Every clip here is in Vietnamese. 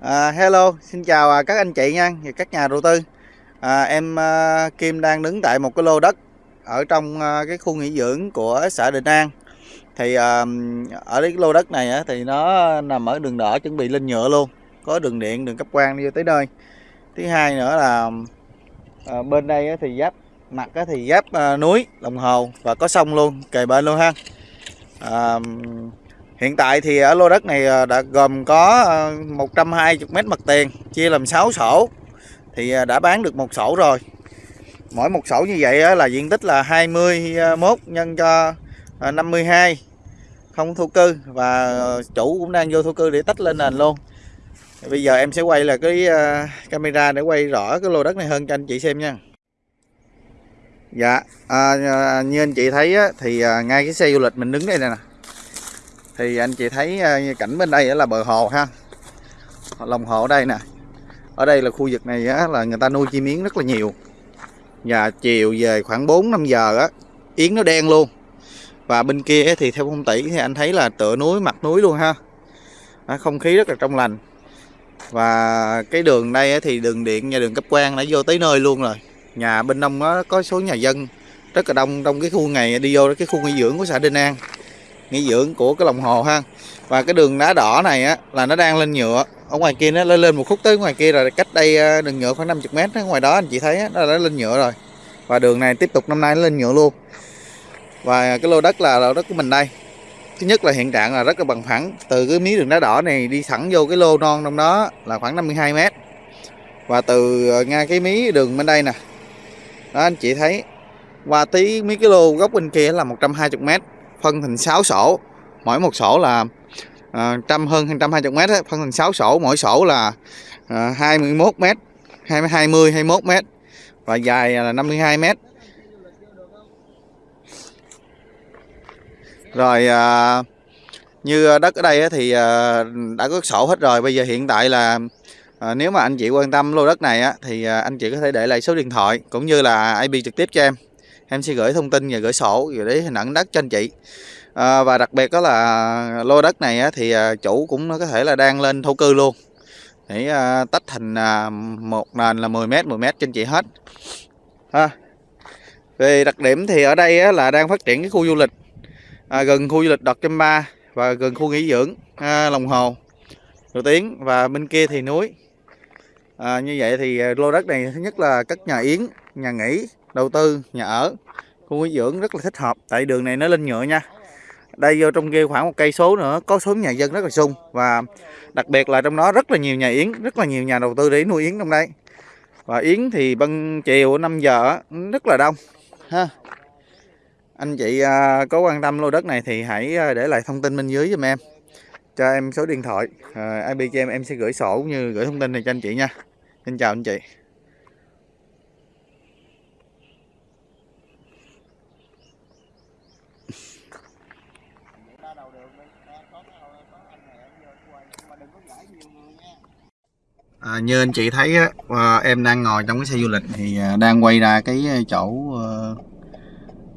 À, hello, xin chào à, các anh chị nha và các nhà đầu tư. À, em à, Kim đang đứng tại một cái lô đất ở trong à, cái khu nghỉ dưỡng của xã Định An. Thì à, ở cái lô đất này á, thì nó nằm ở đường đỏ chuẩn bị lên nhựa luôn, có đường điện, đường cấp quang đi tới nơi. Thứ hai nữa là à, bên đây á, thì giáp mặt á, thì giáp à, núi, đồng hồ và có sông luôn, kề bên luôn ha. À, Hiện tại thì ở lô đất này ờ, đã gồm có ờ, 120 mét mặt tiền chia làm 6 sổ thì ờ, đã bán được một sổ rồi. Mỗi một sổ như vậy là diện tích là 21 nhân cho 52 không thổ cư và chủ cũng đang vô thổ cư để tách lên nền luôn. Bây giờ em sẽ quay là cái camera để quay rõ cái lô đất này hơn cho anh chị xem nha. Dạ, à, như anh chị thấy á, thì ngay cái xe du lịch mình đứng đây nè thì anh chị thấy ờ, cảnh bên đây là bờ hồ ha. Lòng hồ ở đây nè. Ở đây là khu vực này á, là người ta nuôi chim yến rất là nhiều. Và chiều về khoảng 4 5 giờ á yến nó đen luôn. Và bên kia thì theo phong tỷ thì anh thấy là tựa núi mặt núi luôn ha. Không khí rất là trong lành. Và cái đường đây thì đường điện và đường cấp quan đã vô tới nơi luôn rồi. Nhà bên đông nó có số nhà dân rất là đông trong cái khu này đi vô cái khu nghỉ dưỡng của xã Đinh An nghỉ dưỡng của cái lòng hồ ha. Và cái đường đá đỏ này á là nó đang lên nhựa. Ở ngoài kia nó lên lên một khúc tới ngoài kia rồi cách đây ờ, đường nhựa khoảng 50 mét ngoài đó anh chị thấy á, nó đã lên nhựa rồi. Và đường này tiếp tục năm nay nó lên nhựa luôn. Và cái lô đất là lô đất của mình đây. Thứ nhất là hiện trạng là rất là bằng phẳng. Từ cái miếng đường đá đỏ này đi thẳng vô cái lô non trong đó là khoảng 52 mét. Và từ ờ, ngay cái mí đường bên đây nè. Đó anh chị thấy qua tí mấy cái lô góc bên kia là 120 mét phân thành 6 sổ. Mỗi một sổ là à, trăm hơn 120 mét ấy, phân thành 6 sổ. Mỗi sổ là ờ, à, 21 mét 20 20 21 mét và dài là 52 mét. Rồi à, như đất ở đây thì à, đã có sổ hết rồi. Bây giờ hiện tại là à, nếu mà anh chị quan tâm lô đất này á, thì à, anh chị có thể để lại số điện thoại cũng như là IP trực tiếp cho em em sẽ gửi thông tin và gửi sổ rồi để hình ảnh đất cho anh chị. À, và đặc biệt đó là lô đất này á, thì à, chủ cũng có thể là đang lên thổ cư luôn. Để à, tách thành à, một nền là 10 mét 10 mét trên chị hết. Ha. Về đặc điểm thì ở đây á, là đang phát triển cái khu du lịch à, gần khu du lịch đọt trăm ba và gần khu nghỉ dưỡng à, lòng hồ. Nổi tiếng. Và bên kia thì núi. À, như vậy thì à, lô đất này thứ nhất là các nhà yến nhà nghỉ đầu tư, nhà ở. Khu nghỉ dưỡng rất là thích hợp, tại đường này nó lên nhựa nha. Đây vô trong kia khoảng một cây số nữa, có số nhà dân rất là sung. Và đặc biệt là trong đó rất là nhiều nhà yến, rất là nhiều nhà đầu tư để nuôi yến trong đây và yến thì ban chiều 5 giờ rất là đông, ha. Anh chị à, có quan tâm lô đất này thì hãy à, để lại thông tin bên dưới giùm em. Cho em số điện thoại à, IP cho em em sẽ gửi sổ cũng như gửi thông tin này cho anh chị nha. Xin chào anh chị. À, như anh chị thấy á, à, em đang ngồi trong cái xe du lịch thì à, đang quay ra cái à, chỗ à,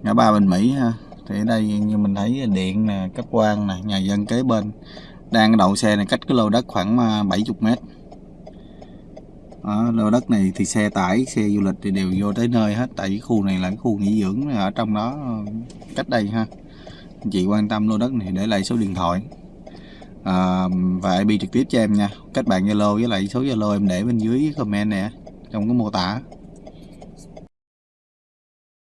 ngã ba Bình Mỹ ha. Thì ở đây như mình thấy điện nè, cấp quan nè, nhà dân kế bên đang đậu xe này cách cái lô đất khoảng à, 70 mét. Đó, lô đất này thì xe tải, xe du lịch thì đều vô tới nơi hết tại khu này là cái khu nghỉ dưỡng ở trong đó à, cách đây ha. Anh chị quan tâm lô đất này để lại số điện thoại. À, và IP trực tiếp cho em nha. Kết bạn Zalo với lại số Zalo em để bên dưới comment nè trong cái mô tả.